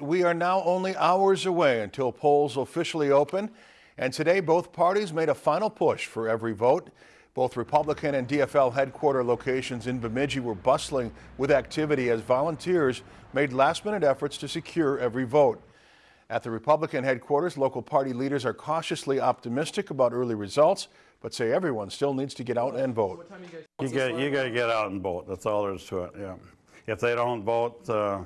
We are now only hours away until polls officially open, and today both parties made a final push for every vote. Both Republican and DFL headquarter locations in Bemidji were bustling with activity as volunteers made last-minute efforts to secure every vote. At the Republican headquarters, local party leaders are cautiously optimistic about early results, but say everyone still needs to get out and vote. You got you got to get out and vote. That's all there is to it. Yeah. If they don't vote, uh,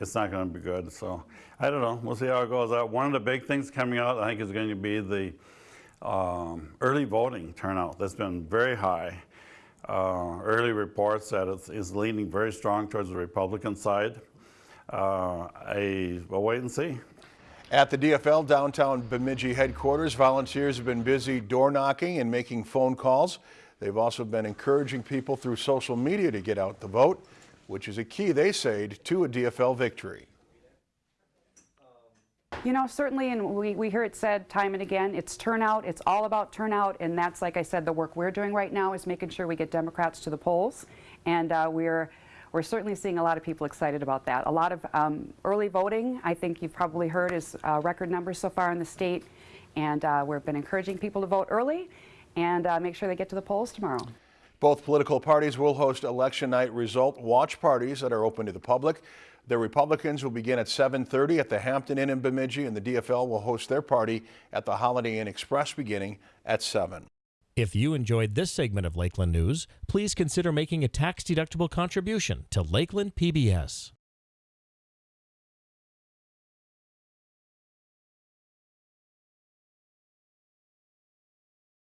it's not going to be good. So I don't know. We'll see how it goes out. One of the big things coming out, I think, is going to be the um, early voting turnout. That's been very high. Uh, early reports that it is leaning very strong towards the Republican side. Uh, I, we'll wait and see. At the DFL downtown Bemidji headquarters, volunteers have been busy door knocking and making phone calls. They've also been encouraging people through social media to get out the vote, which is a key, they say, to a DFL victory. You know, certainly, and we, we hear it said time and again, it's turnout. It's all about turnout, and that's, like I said, the work we're doing right now is making sure we get Democrats to the polls, and uh, we're we're certainly seeing a lot of people excited about that. A lot of um, early voting, I think you've probably heard, is uh, record numbers so far in the state, and uh, we've been encouraging people to vote early and uh, make sure they get to the polls tomorrow. Both political parties will host election night result watch parties that are open to the public. The Republicans will begin at 7.30 at the Hampton Inn in Bemidji, and the DFL will host their party at the Holiday Inn Express beginning at 7. If you enjoyed this segment of Lakeland News, please consider making a tax-deductible contribution to Lakeland PBS.